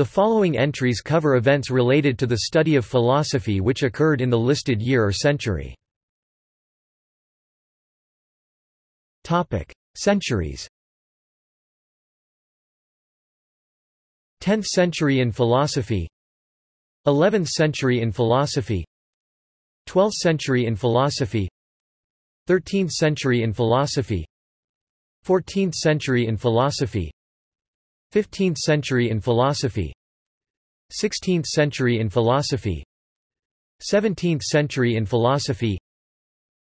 The following entries cover events related to the study of philosophy which occurred in the listed year or century. Centuries. 10th century in philosophy 11th century in philosophy 12th century in philosophy 13th century in philosophy 14th century in philosophy 15th century in philosophy 16th century in philosophy 17th century in philosophy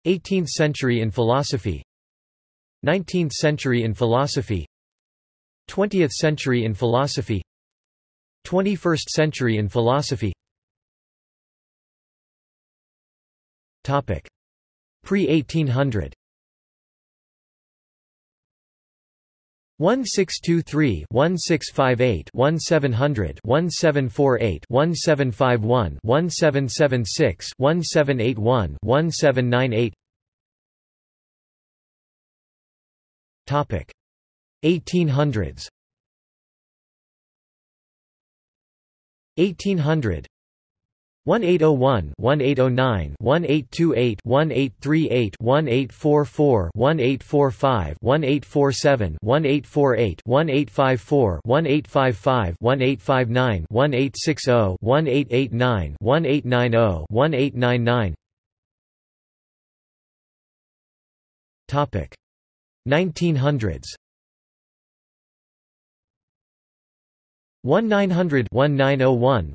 18th century in philosophy 19th century in philosophy 20th century in philosophy 21st century in philosophy. Topic. Pre-1800 1623 1658 1700 1748 1751 1776 1781 1798 Topic 1800s 1800 1801 1809 1828 1838 1844 1845 1847 1848 1854 1855 1859 1860 1889 1890 1899 Topic 1900s 1921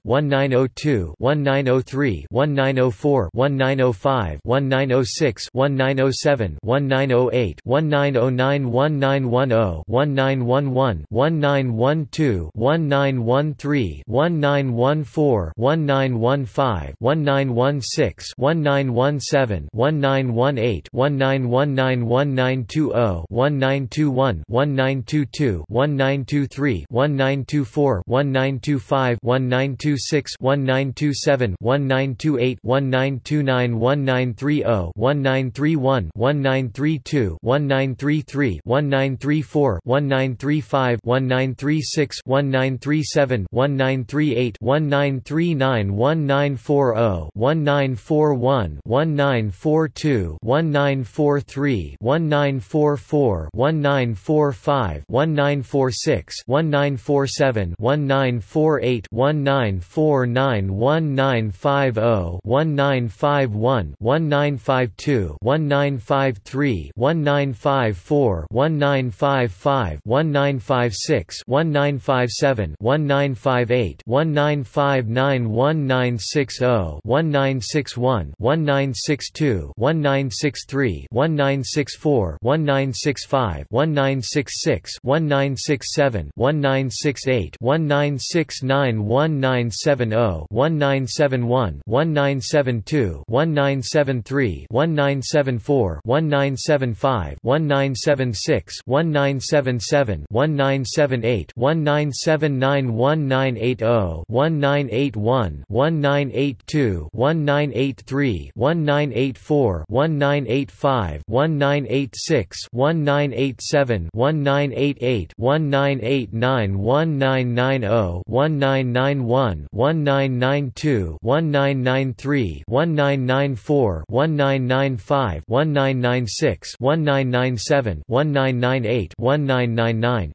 1922 1923 1924 1925 1926 1927 1928 1929 1930 1931 1932 1933 1934 1935 1936 1937 1938 1939 1940 1941 1942 1943 1944 1945 1946 1947 1948 1949 1950 1951 1952 1953 1954 1955 1956 1957 1958 1959 1960 1961 1962 1963 1964 1965 1966 1967 1968 1969 1970 1971 1972 1973 1974 1975 1976 1977 1978 1979 1980 1981 1982 1983 1984 1985 1986 1987 1988 1989 1990 1991 1992 1993 1994 1995 1996 1997 1998 1999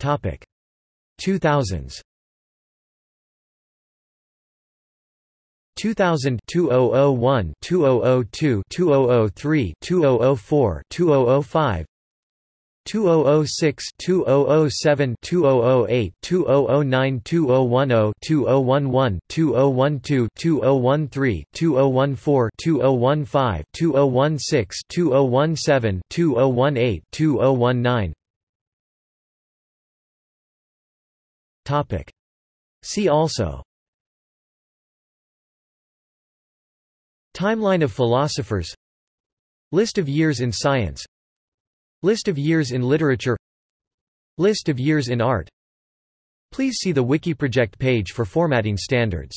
Topic 2000s 2000 2001 2002 2003 2004 2005 2006 2007 2008 2009 2010 2011 2012 2013 2014 2015 2016 2017 2018 2019 Topic See also Timeline of philosophers List of years in science List of years in literature. List of years in art. Please see the Wikiproject page for formatting standards